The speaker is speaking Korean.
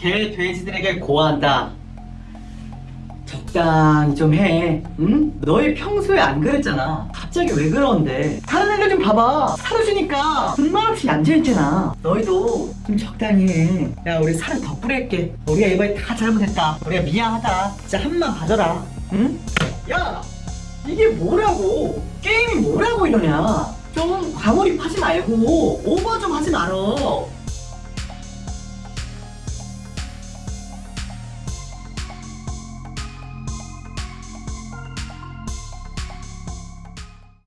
개 돼지들에게 고한다. 적당히 좀 해. 응? 너희 평소에 안 그랬잖아. 갑자기 왜 그러는데? 다른 애들 좀 봐봐. 사라주니까 분말 없이 얌전했잖아. 너희도 좀 적당히 해. 야, 우리 살을 더 뿌릴게. 우리가 이번에 다 잘못했다. 우리가 미안하다. 진짜 한만 봐줘라. 응? 야! 이게 뭐라고? 게임이 뭐라고 이러냐? 좀 과몰입하지 말고 오버 좀 하지 말어.